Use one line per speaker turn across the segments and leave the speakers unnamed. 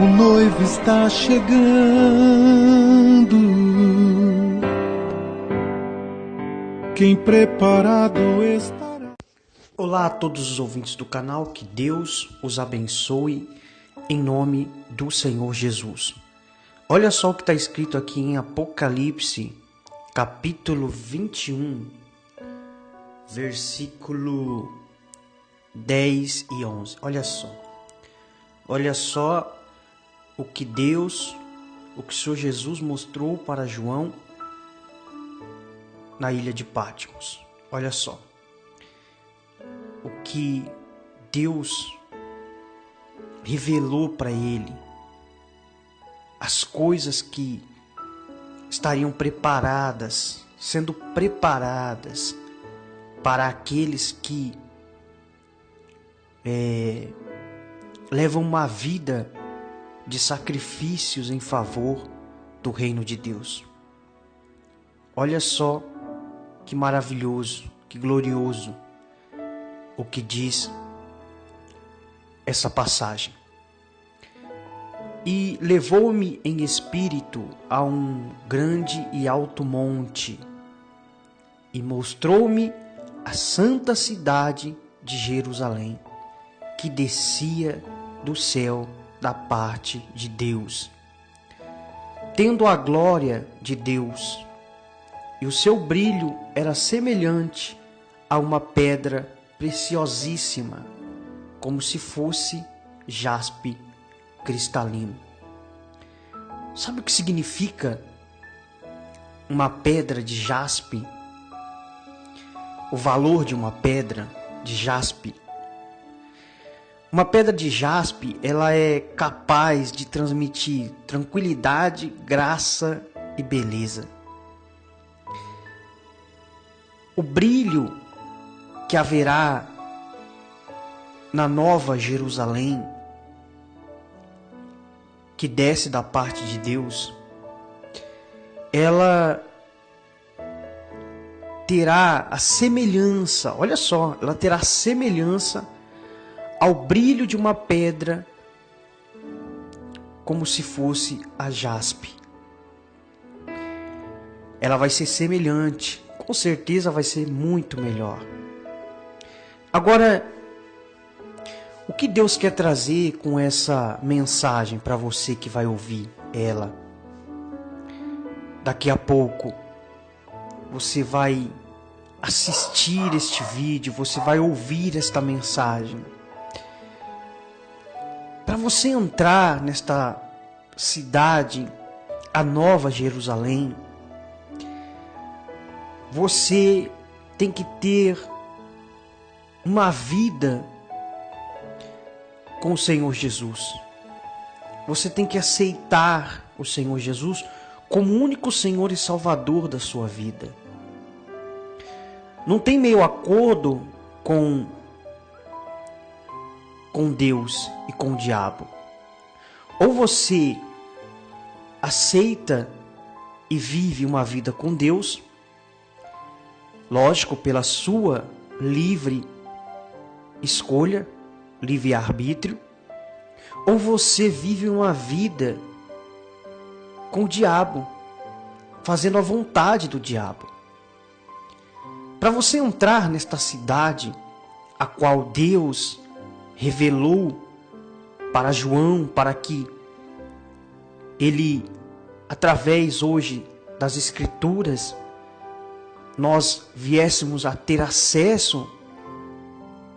o noivo está chegando. Quem preparado estará.
Olá a todos os ouvintes do canal, que Deus os abençoe em nome do Senhor Jesus. Olha só o que está escrito aqui em Apocalipse, capítulo 21, versículo 10 e 11. Olha só. Olha só o que Deus, o que o Senhor Jesus mostrou para João na ilha de Patmos. Olha só. O que Deus revelou para ele as coisas que estariam preparadas, sendo preparadas para aqueles que é, levam uma vida de sacrifícios em favor do reino de Deus. Olha só que maravilhoso, que glorioso o que diz essa passagem. E levou-me em espírito a um grande e alto monte, e mostrou-me a santa cidade de Jerusalém, que descia do céu da parte de Deus. Tendo a glória de Deus, e o seu brilho era semelhante a uma pedra preciosíssima, como se fosse jaspe cristalino. Sabe o que significa uma pedra de jaspe? O valor de uma pedra de jaspe uma pedra de jaspe, ela é capaz de transmitir tranquilidade, graça e beleza. O brilho que haverá na nova Jerusalém, que desce da parte de Deus, ela terá a semelhança, olha só, ela terá a semelhança ao brilho de uma pedra, como se fosse a jaspe. Ela vai ser semelhante, com certeza vai ser muito melhor. Agora, o que Deus quer trazer com essa mensagem para você que vai ouvir ela? Daqui a pouco você vai assistir este vídeo, você vai ouvir esta mensagem para você entrar nesta cidade, a Nova Jerusalém, você tem que ter uma vida com o Senhor Jesus. Você tem que aceitar o Senhor Jesus como único Senhor e Salvador da sua vida. Não tem meio acordo com com Deus e com o diabo. Ou você aceita e vive uma vida com Deus, lógico, pela sua livre escolha, livre arbítrio, ou você vive uma vida com o diabo, fazendo a vontade do diabo. Para você entrar nesta cidade a qual Deus revelou para João para que ele, através hoje das Escrituras, nós viéssemos a ter acesso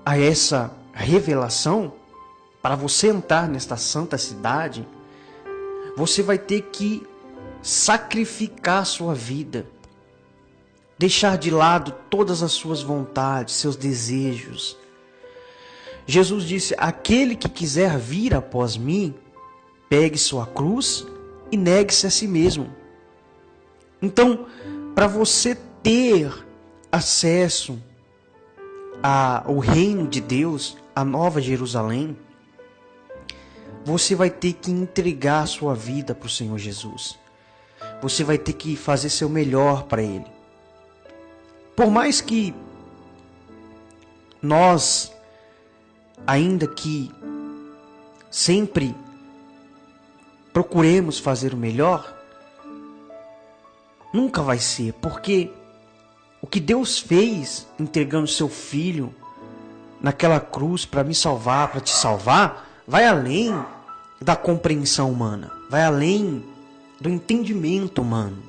a essa revelação, para você entrar nesta santa cidade, você vai ter que sacrificar sua vida, deixar de lado todas as suas vontades, seus desejos, Jesus disse: Aquele que quiser vir após mim, pegue sua cruz e negue-se a si mesmo. Então, para você ter acesso ao reino de Deus, a nova Jerusalém, você vai ter que entregar sua vida para o Senhor Jesus. Você vai ter que fazer seu melhor para Ele. Por mais que nós ainda que sempre procuremos fazer o melhor, nunca vai ser, porque o que Deus fez entregando seu filho naquela cruz para me salvar, para te salvar, vai além da compreensão humana, vai além do entendimento humano.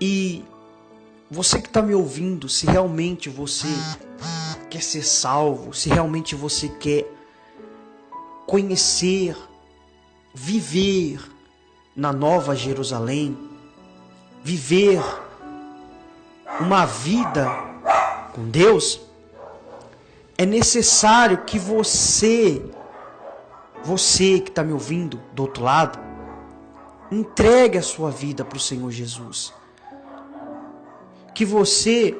E você que está me ouvindo, se realmente você quer ser salvo, se realmente você quer conhecer, viver na Nova Jerusalém, viver uma vida com Deus, é necessário que você, você que está me ouvindo do outro lado, entregue a sua vida para o Senhor Jesus. Que você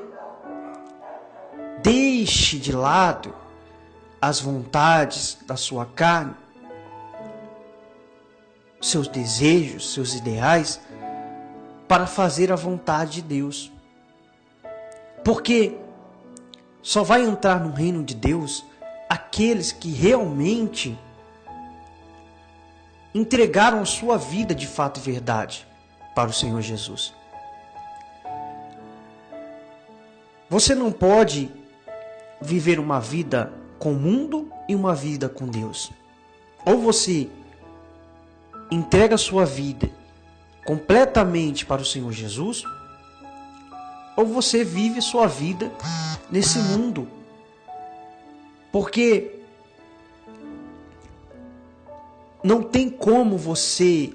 deixe de lado as vontades da sua carne, seus desejos, seus ideais, para fazer a vontade de Deus. Porque só vai entrar no reino de Deus aqueles que realmente entregaram sua vida de fato e verdade para o Senhor Jesus. Você não pode viver uma vida com o mundo e uma vida com Deus. Ou você entrega sua vida completamente para o Senhor Jesus, ou você vive sua vida nesse mundo. Porque não tem como você,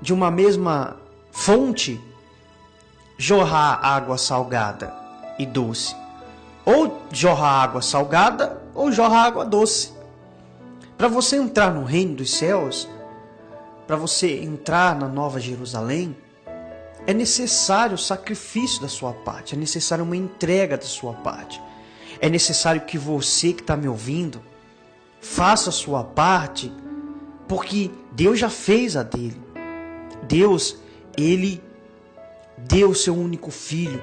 de uma mesma fonte, jorrar água salgada e doce. Ou jorrar água salgada ou jorrar água doce. Para você entrar no reino dos céus, para você entrar na Nova Jerusalém, é necessário sacrifício da sua parte, é necessário uma entrega da sua parte. É necessário que você que está me ouvindo faça a sua parte, porque Deus já fez a dele. Deus, ele deu o seu único filho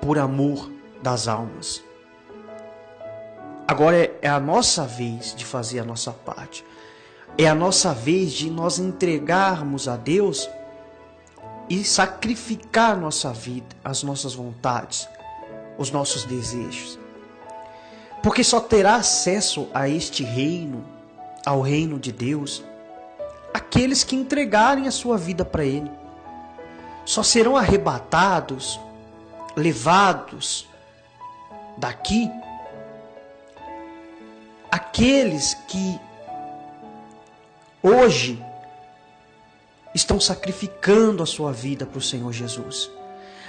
por amor das almas. Agora é, é a nossa vez de fazer a nossa parte. É a nossa vez de nós entregarmos a Deus e sacrificar nossa vida, as nossas vontades, os nossos desejos. Porque só terá acesso a este reino, ao reino de Deus, aqueles que entregarem a sua vida para Ele. Só serão arrebatados, levados daqui aqueles que hoje estão sacrificando a sua vida para o Senhor Jesus.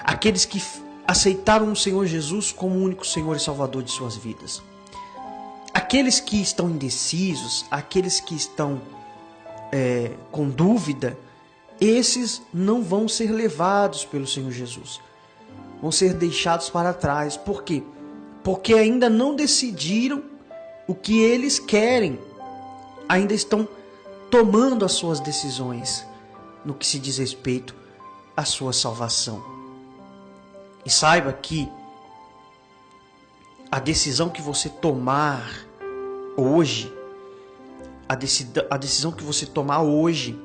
Aqueles que aceitaram o Senhor Jesus como único Senhor e Salvador de suas vidas. Aqueles que estão indecisos, aqueles que estão é, com dúvida, esses não vão ser levados pelo Senhor Jesus. Vão ser deixados para trás. Por quê? Ainda não decidiram o que eles querem. Ainda estão tomando as suas decisões no que se diz respeito à sua salvação. E saiba que a decisão que você tomar hoje, a, decisão, a decisão que você tomar hoje,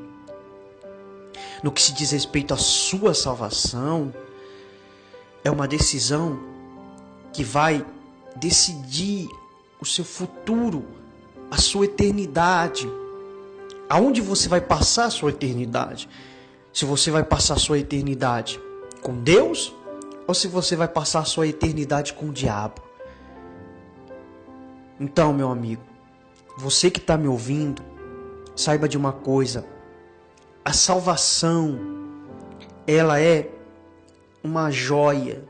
no que se diz respeito à sua salvação, é uma decisão que vai decidir o seu futuro, a sua eternidade aonde você vai passar a sua eternidade. Se você vai passar a sua eternidade com Deus ou se você vai passar a sua eternidade com o diabo. Então, meu amigo, você que está me ouvindo, saiba de uma coisa: a salvação, ela é uma joia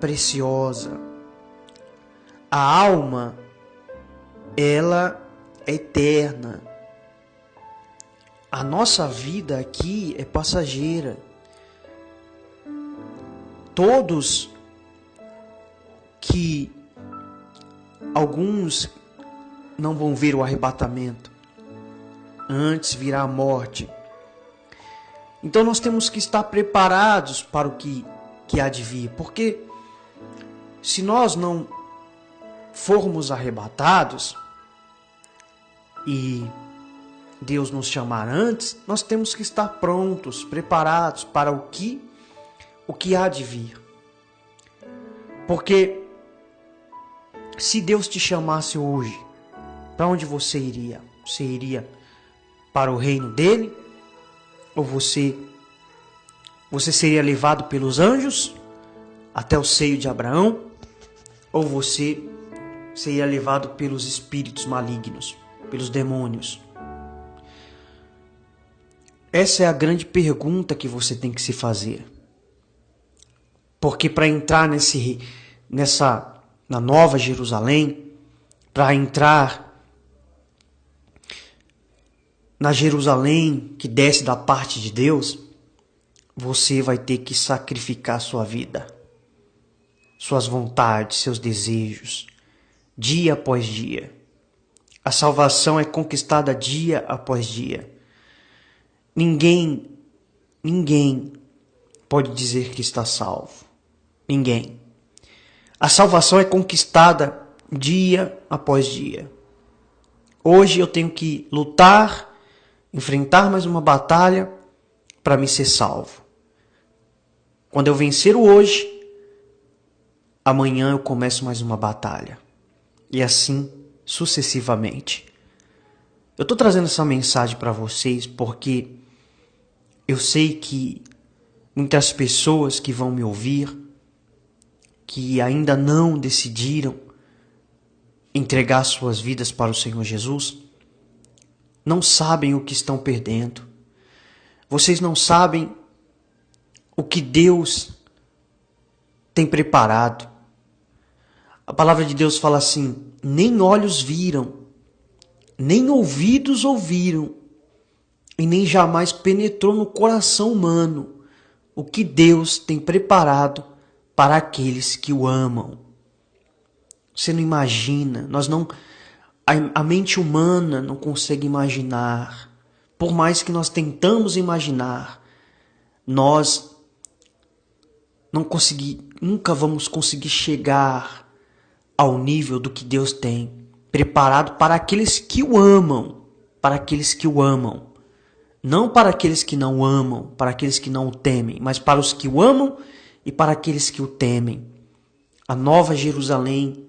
preciosa. A alma, ela é eterna. A nossa vida aqui é passageira. Todos que alguns não vão ver o arrebatamento, antes virá a morte. Então nós temos que estar preparados para o que, que há de vir, porque se nós não formos arrebatados, e Deus nos chamar antes, nós temos que estar prontos, preparados para o que o que há de vir. Porque se Deus te chamasse hoje, para onde você iria? Você iria para o reino dele? Ou você você seria levado pelos anjos até o seio de Abraão? Ou você seria levado pelos espíritos malignos, pelos demônios? Essa é a grande pergunta que você tem que se fazer. Porque para entrar nesse nessa na Nova Jerusalém, para entrar na Jerusalém que desce da parte de Deus, você vai ter que sacrificar sua vida, suas vontades, seus desejos, dia após dia. A salvação é conquistada dia após dia. Ninguém, ninguém pode dizer que está salvo. Ninguém. A salvação é conquistada dia após dia. Hoje eu tenho que lutar, enfrentar mais uma batalha para me ser salvo. Quando eu vencer o hoje, amanhã eu começo mais uma batalha. E assim sucessivamente. Eu estou trazendo essa mensagem para vocês porque eu sei que muitas pessoas que vão me ouvir, que ainda não decidiram entregar suas vidas para o Senhor Jesus, não sabem o que estão perdendo. Vocês não sabem o que Deus tem preparado. A palavra de Deus fala assim: nem olhos viram, nem ouvidos ouviram, e nem jamais penetrou no coração humano o que Deus tem preparado para aqueles que o amam. Você não imagina, nós não a, mente humana não consegue imaginar. Por mais que nós tentamos imaginar, nós não consegui, nunca vamos conseguir chegar ao nível do que Deus tem preparado para aqueles que o amam, para aqueles que o amam. Não para aqueles que não o amam, para aqueles que não o temem, mas para os que o amam e para aqueles que o temem. A nova Jerusalém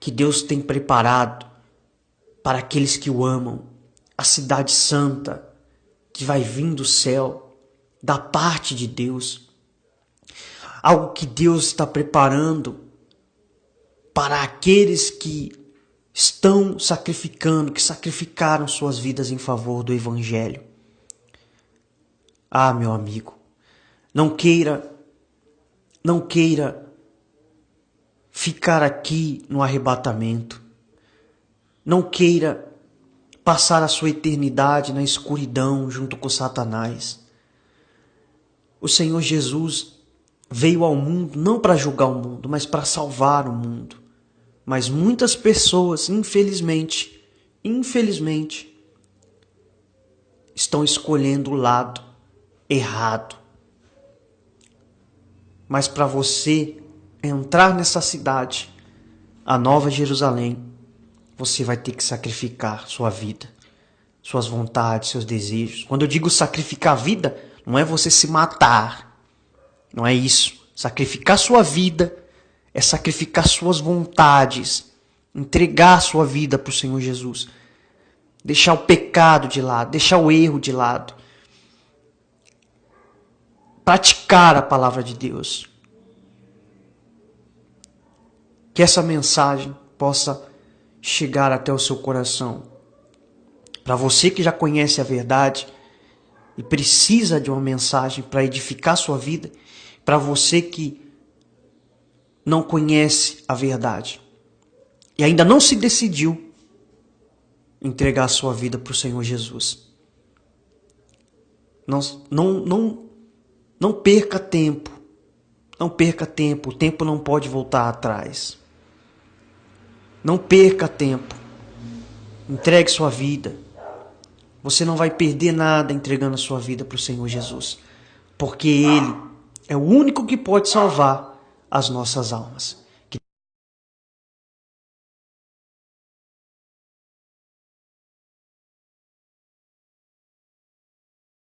que Deus tem preparado para aqueles que o amam, a cidade santa que vai vir do céu, da parte de Deus. Algo que Deus está preparando para aqueles que estão sacrificando, que sacrificaram suas vidas em favor do Evangelho. Ah, meu amigo, não queira, não queira ficar aqui no arrebatamento. Não queira passar a sua eternidade na escuridão junto com Satanás. O Senhor Jesus veio ao mundo não para julgar o mundo, mas para salvar o mundo. Mas muitas pessoas, infelizmente, infelizmente, estão escolhendo o lado errado. Mas para você entrar nessa cidade, a Nova Jerusalém, você vai ter que sacrificar sua vida, suas vontades, seus desejos. Quando eu digo sacrificar a vida, não é você se matar. Não é isso. Sacrificar sua vida é sacrificar suas vontades, entregar sua vida para o Senhor Jesus, deixar o pecado de lado, deixar o erro de lado, praticar a palavra de Deus. Que essa mensagem possa chegar até o seu coração. Para você que já conhece a verdade e precisa de uma mensagem para edificar sua vida, para você que não conhece a verdade e ainda não se decidiu entregar a sua vida para o Senhor Jesus. Não, não, não, não perca tempo. Não perca tempo. O tempo não pode voltar atrás. Não perca tempo. Entregue sua vida. Você não vai perder nada entregando a sua vida para o Senhor Jesus. Porque Ele é o único que pode salvar as nossas almas.